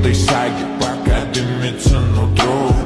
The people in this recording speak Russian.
этой шаги Пока дымится нутро.